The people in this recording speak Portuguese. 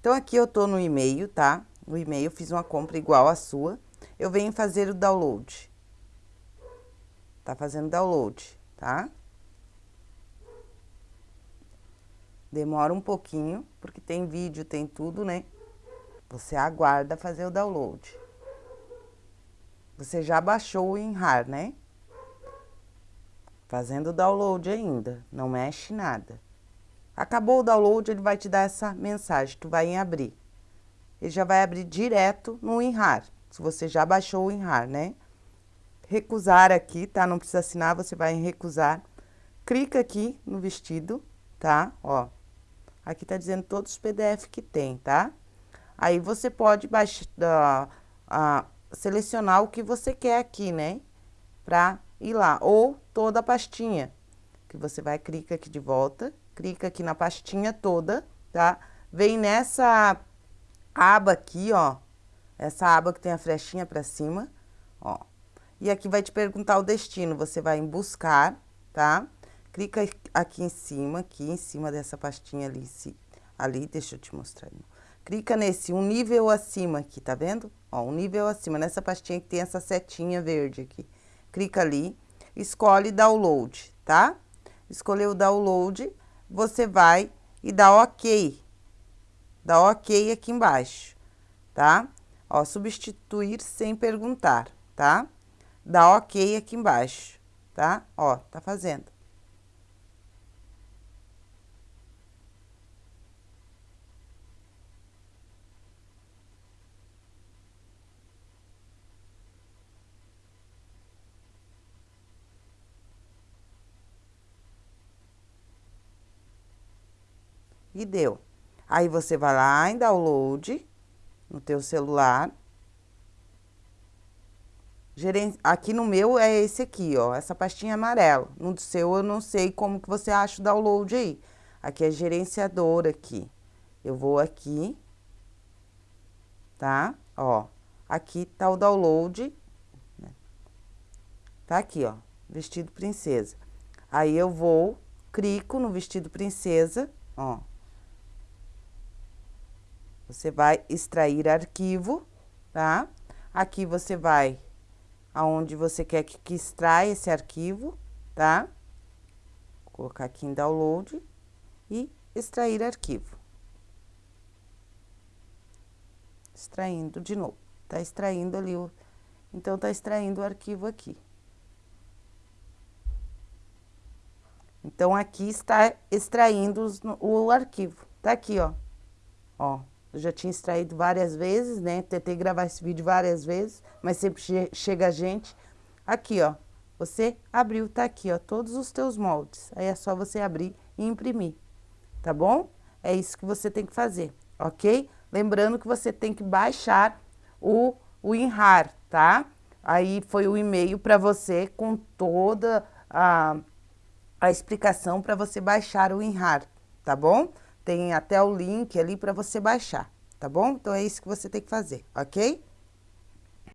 Então, aqui eu tô no e-mail, tá? No e-mail, fiz uma compra igual à sua. Eu venho fazer o download. Tá fazendo download, tá? Demora um pouquinho, porque tem vídeo, tem tudo, né? Você aguarda fazer o download. Você já baixou o WinRAR, né? Fazendo o download ainda, não mexe nada. Acabou o download, ele vai te dar essa mensagem, tu vai em abrir. Ele já vai abrir direto no WinRAR, se você já baixou o WinRAR, né? Recusar aqui, tá? Não precisa assinar, você vai em recusar. Clica aqui no vestido, tá? Ó, aqui tá dizendo todos os PDF que tem, tá? Aí você pode baixar, uh, uh, selecionar o que você quer aqui, né? Pra ir lá, ou toda a pastinha, que você vai, clica aqui de volta, clica aqui na pastinha toda, tá? Vem nessa aba aqui, ó, essa aba que tem a flechinha para cima, ó. E aqui vai te perguntar o destino, você vai em buscar, tá? Clica aqui em cima, aqui em cima dessa pastinha ali, ali, deixa eu te mostrar. Clica nesse um nível acima aqui, tá vendo? Ó, um nível acima, nessa pastinha que tem essa setinha verde aqui. Clica ali, escolhe download, tá? Escolheu download, você vai e dá ok. Dá ok aqui embaixo, tá? Ó, substituir sem perguntar, tá? Dá ok aqui embaixo, tá? Ó, tá fazendo. E deu. Aí você vai lá em download no teu celular. Aqui no meu é esse aqui, ó, essa pastinha amarela. No seu eu não sei como que você acha o download aí. Aqui é gerenciador aqui. Eu vou aqui, tá? Ó, aqui tá o download. Né? Tá aqui, ó, vestido princesa. Aí eu vou, clico no vestido princesa, ó. Você vai extrair arquivo, tá? Aqui você vai aonde você quer que, que esse arquivo, tá? Vou colocar aqui em download e extrair arquivo. Extraindo de novo. Tá extraindo ali o... Então, tá extraindo o arquivo aqui. Então, aqui está extraindo os, o arquivo. Tá aqui, ó. Ó, eu já tinha extraído várias vezes, né? Tentei gravar esse vídeo várias vezes, mas sempre che chega a gente. Aqui, ó. Você abriu, tá aqui, ó, todos os teus moldes. Aí é só você abrir e imprimir, tá bom? É isso que você tem que fazer, ok? Lembrando que você tem que baixar o, o WinRAR, tá? Aí foi o e-mail para você com toda a, a explicação para você baixar o WinRAR, tá bom? Tem até o link ali para você baixar, tá bom? Então, é isso que você tem que fazer, ok?